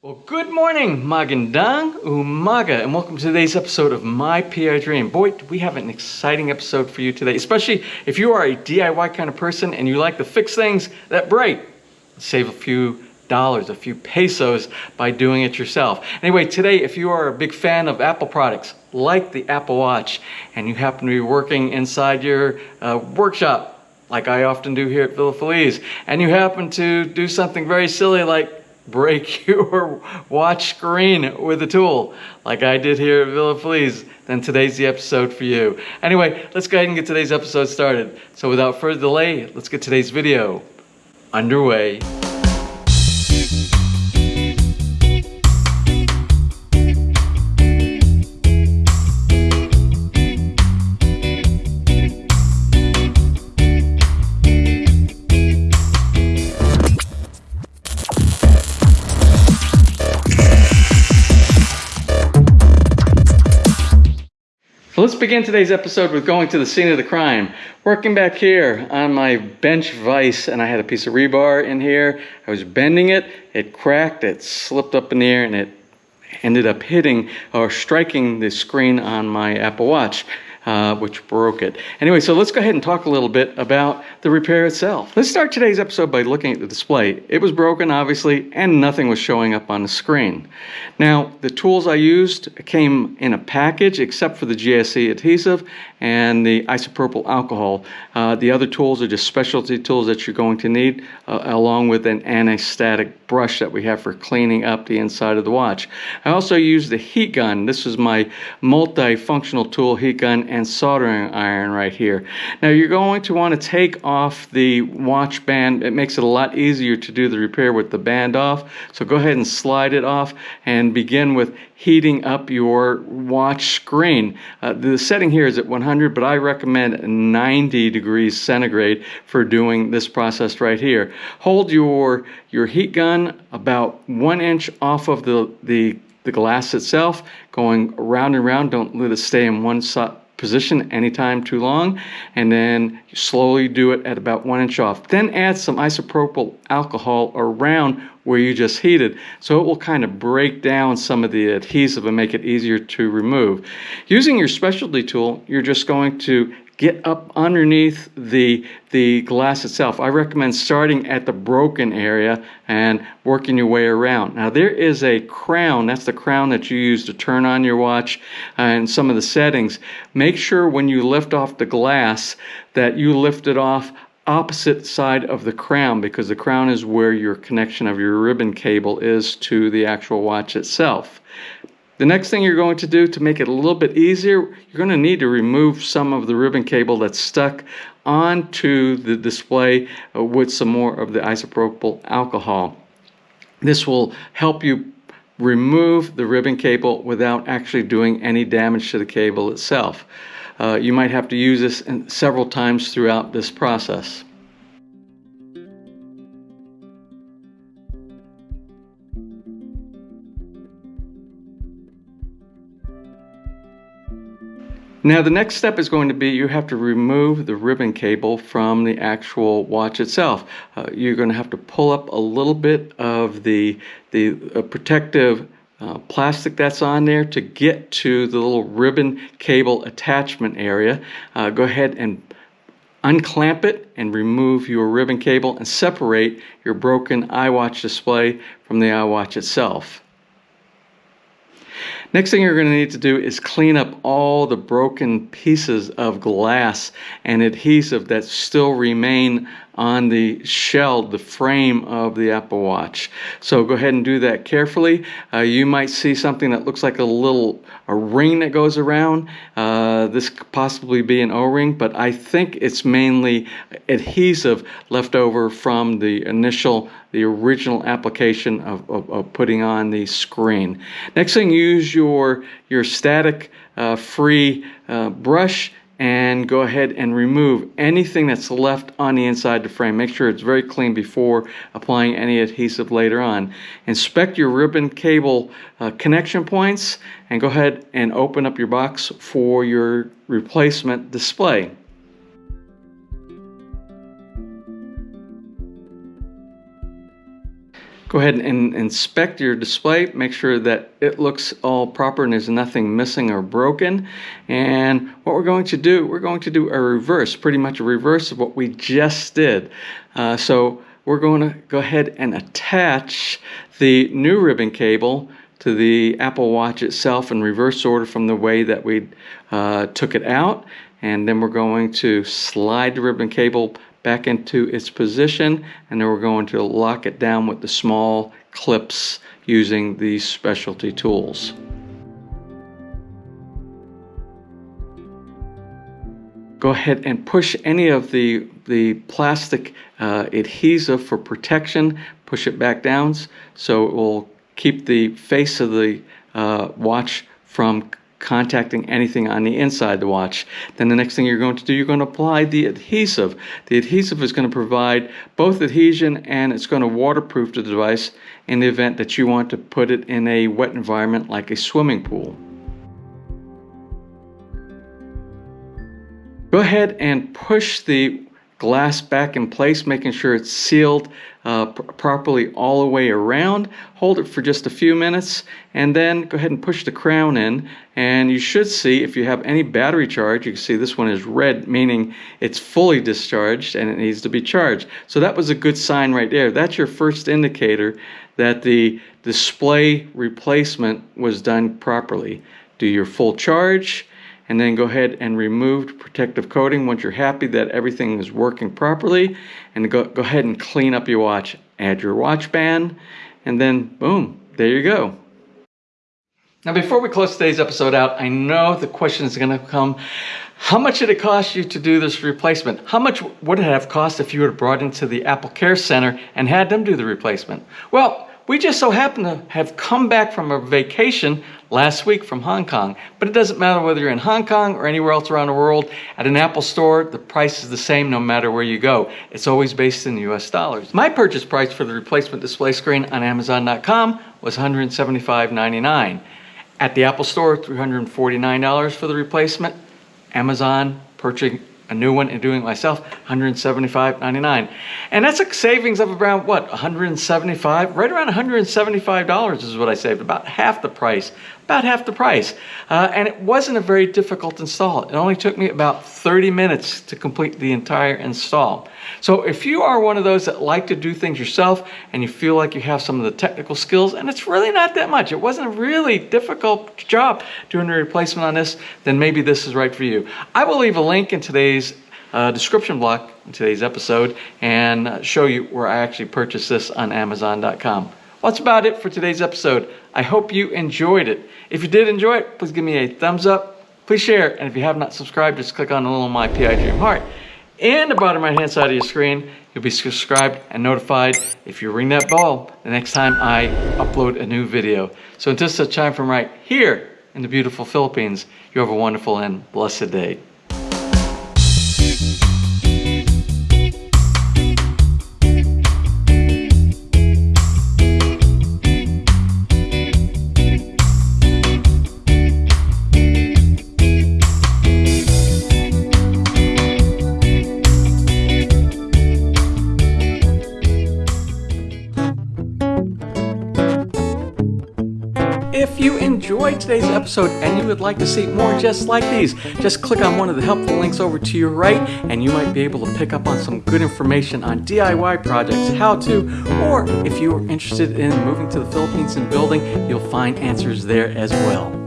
Well, good morning, Magandang Umaga, and welcome to today's episode of My PI Dream. Boy, we have an exciting episode for you today, especially if you are a DIY kind of person and you like to fix things that break. Save a few dollars, a few pesos by doing it yourself. Anyway, today, if you are a big fan of Apple products, like the Apple Watch, and you happen to be working inside your uh, workshop, like I often do here at Villa Feliz, and you happen to do something very silly like break your watch screen with a tool like I did here at Villa Feliz, then today's the episode for you. Anyway, let's go ahead and get today's episode started. So without further delay, let's get today's video underway. Begin today's episode with going to the scene of the crime. Working back here on my bench vise, and I had a piece of rebar in here. I was bending it, it cracked, it slipped up in the air, and it ended up hitting or striking the screen on my Apple Watch uh, which broke it. Anyway, so let's go ahead and talk a little bit about the repair itself. Let's start today's episode by looking at the display. It was broken, obviously, and nothing was showing up on the screen. Now, the tools I used came in a package except for the GSE adhesive and the isopropyl alcohol. Uh, the other tools are just specialty tools that you're going to need, uh, along with an anti-static brush that we have for cleaning up the inside of the watch. I also used the heat gun. This is my multi-functional tool heat gun and soldering iron right here. Now you're going to want to take off the watch band. It makes it a lot easier to do the repair with the band off. So go ahead and slide it off and begin with heating up your watch screen. Uh, the setting here is at 100, but I recommend 90 degrees centigrade for doing this process right here. Hold your, your heat gun about one inch off of the, the, the glass itself, going around and around. Don't let it stay in one spot position anytime too long and then slowly do it at about one inch off. Then add some isopropyl alcohol around where you just heated so it will kind of break down some of the adhesive and make it easier to remove. Using your specialty tool, you're just going to get up underneath the, the glass itself. I recommend starting at the broken area and working your way around. Now there is a crown, that's the crown that you use to turn on your watch and some of the settings. Make sure when you lift off the glass that you lift it off opposite side of the crown because the crown is where your connection of your ribbon cable is to the actual watch itself. The next thing you're going to do to make it a little bit easier, you're going to need to remove some of the ribbon cable that's stuck onto the display uh, with some more of the isopropyl alcohol. This will help you remove the ribbon cable without actually doing any damage to the cable itself. Uh, you might have to use this several times throughout this process. Now the next step is going to be you have to remove the ribbon cable from the actual watch itself. Uh, you're going to have to pull up a little bit of the, the uh, protective uh, plastic that's on there to get to the little ribbon cable attachment area. Uh, go ahead and unclamp it and remove your ribbon cable and separate your broken iWatch display from the iWatch itself. Next thing you're going to need to do is clean up all the broken pieces of glass and adhesive that still remain on the shell, the frame of the Apple Watch. So go ahead and do that carefully. Uh, you might see something that looks like a little a ring that goes around. Uh, this could possibly be an O-ring, but I think it's mainly adhesive left over from the initial, the original application of, of, of putting on the screen. Next thing, use your, your static uh, free uh, brush and go ahead and remove anything that's left on the inside of the frame. Make sure it's very clean before applying any adhesive later on. Inspect your ribbon cable uh, connection points and go ahead and open up your box for your replacement display. Go ahead and inspect your display, make sure that it looks all proper and there's nothing missing or broken. And what we're going to do, we're going to do a reverse, pretty much a reverse of what we just did. Uh, so we're going to go ahead and attach the new ribbon cable to the Apple Watch itself in reverse order from the way that we uh, took it out. And then we're going to slide the ribbon cable back into its position and then we're going to lock it down with the small clips using these specialty tools. Go ahead and push any of the, the plastic uh, adhesive for protection, push it back down so it will keep the face of the uh, watch from contacting anything on the inside the watch. Then the next thing you're going to do, you're going to apply the adhesive. The adhesive is going to provide both adhesion and it's going to waterproof the device in the event that you want to put it in a wet environment like a swimming pool. Go ahead and push the glass back in place, making sure it's sealed uh, pr properly all the way around. Hold it for just a few minutes and then go ahead and push the crown in and you should see if you have any battery charge, you can see this one is red, meaning it's fully discharged and it needs to be charged. So that was a good sign right there. That's your first indicator that the display replacement was done properly. Do your full charge, and then go ahead and remove protective coating once you're happy that everything is working properly and go, go ahead and clean up your watch add your watch band and then boom there you go now before we close today's episode out I know the question is going to come how much did it cost you to do this replacement? How much would it have cost if you were brought into the Apple Care Center and had them do the replacement? Well, we just so happen to have come back from a vacation last week from Hong Kong, but it doesn't matter whether you're in Hong Kong or anywhere else around the world. At an Apple store, the price is the same no matter where you go. It's always based in US dollars. My purchase price for the replacement display screen on Amazon.com was $175.99. At the Apple store, $349 for the replacement. Amazon purchasing a new one and doing it myself, $175.99. And that's a savings of around what, 175, right around $175 is what I saved, about half the price, about half the price. Uh, and it wasn't a very difficult install. It only took me about 30 minutes to complete the entire install. So if you are one of those that like to do things yourself and you feel like you have some of the technical skills, and it's really not that much, it wasn't a really difficult job doing a replacement on this, then maybe this is right for you. I will leave a link in today's uh, description block in today's episode and show you where I actually purchased this on Amazon.com. Well, that's about it for today's episode. I hope you enjoyed it. If you did enjoy it, please give me a thumbs up. Please share. And if you have not subscribed, just click on the little My PI Dream Heart. And the bottom right hand side of your screen, you'll be subscribed and notified if you ring that bell the next time I upload a new video. So until such time from right here in the beautiful Philippines, you have a wonderful and blessed day. Enjoyed today's episode and you would like to see more just like these, just click on one of the helpful links over to your right and you might be able to pick up on some good information on DIY projects, how to, or if you are interested in moving to the Philippines and building, you'll find answers there as well.